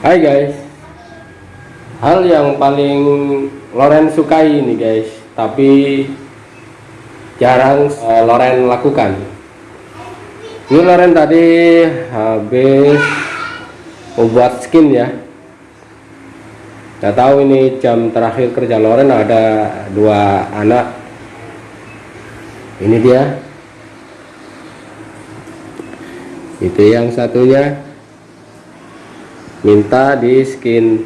Hai guys. Hal yang paling Loren sukai ini guys. Tapi Jarang uh, Loren lakukan. Ini Loren tadi Habis Membuat skin ya. Gak tahu ini jam terakhir kerja Loren ada dua anak. Ini dia. Itu yang satunya minta di skin.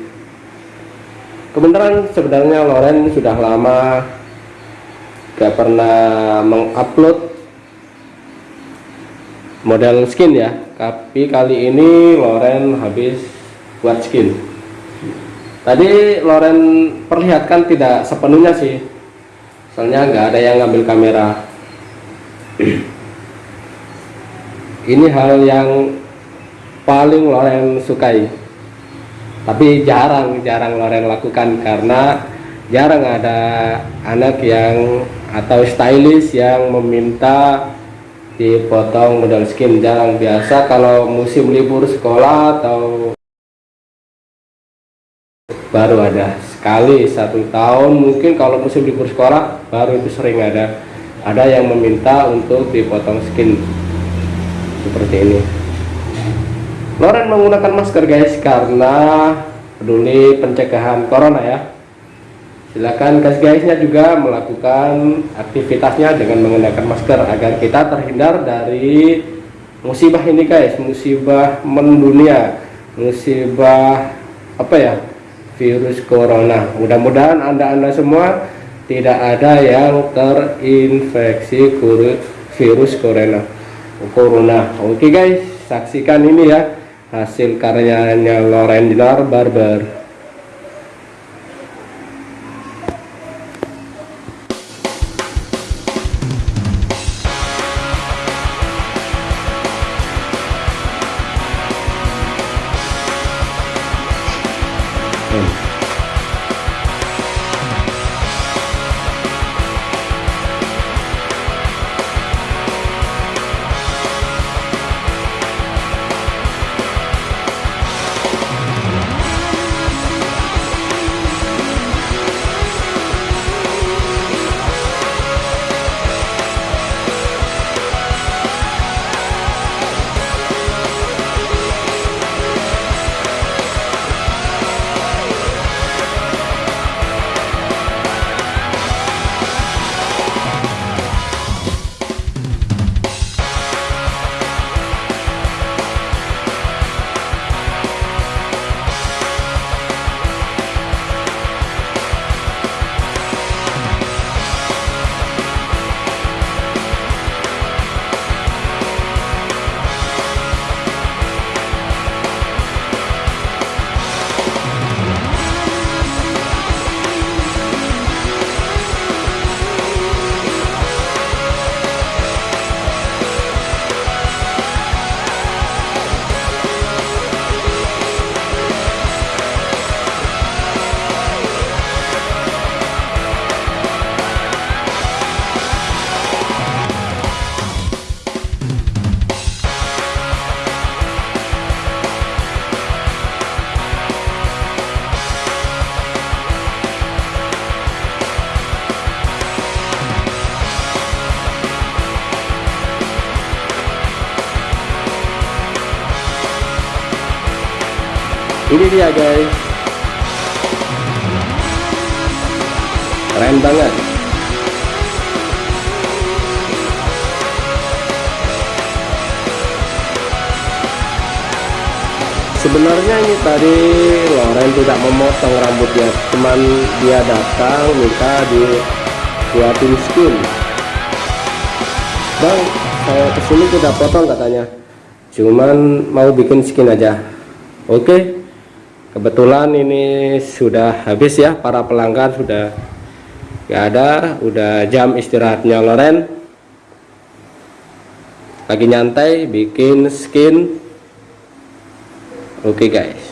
Kebenaran sebenarnya Loren sudah lama gak pernah mengupload model skin ya. Tapi kali ini Loren habis buat skin. Tadi Loren perlihatkan tidak sepenuhnya sih. Soalnya nggak ada yang ngambil kamera. Ini hal yang paling Loren sukai tapi jarang jarang Loren lakukan karena jarang ada anak yang atau stylist yang meminta dipotong model skin. Jarang. Biasa kalau musim libur sekolah atau baru ada. Sekali satu tahun mungkin kalau musim libur sekolah baru itu sering ada. Ada yang meminta untuk dipotong skin. Seperti ini Loren menggunakan masker guys karena peduli pencegahan corona ya. Silakan guys guysnya juga melakukan aktivitasnya dengan menggunakan masker agar kita terhindar dari musibah ini guys. Musibah mendunia musibah apa ya virus corona. Mudah-mudahan anda-anda semua tidak ada yang terinfeksi virus corona. Corona. Oke okay guys saksikan ini ya hasil karyanya Loren Barber ini dia guys. Keren banget. Sebenarnya ini tadi Loren tidak memotong rambutnya cuman dia datang minta dibuatin skin. Bang saya ke sini tidak potong katanya. Cuman mau bikin skin aja. Oke? okay kebetulan ini sudah habis ya para pelanggan sudah gak ada udah jam istirahatnya Loren. Lagi nyantai bikin skin. Oke okay, guys.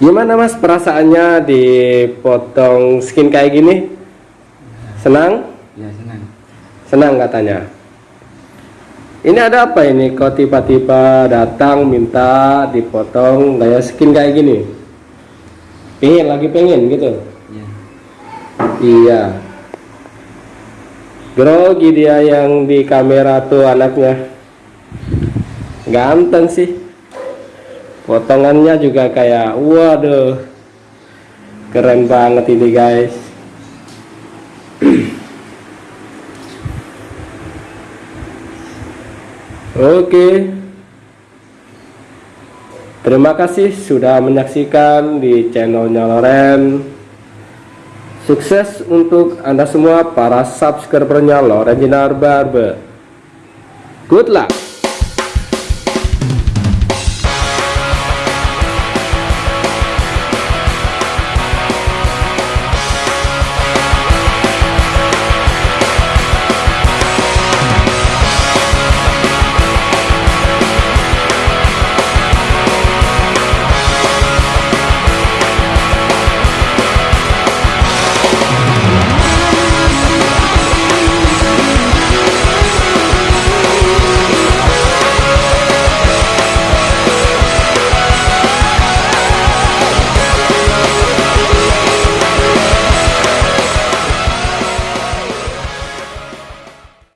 Gimana mas perasaannya dipotong skin kayak gini? Senang? Ya senang. Senang katanya ini ada apa ini? Kok tiba-tiba datang minta dipotong gaya skin kayak gini? Pengen lagi pengen gitu? Iya. iya. Grogi dia yang di kamera tuh anaknya. Ganteng sih. Potongannya juga kayak waduh. Keren banget ini guys Oke. Terima kasih sudah menyaksikan di channelnya Loren. Sukses untuk Anda semua para subscribernya Loren Jinar Barber. Good luck.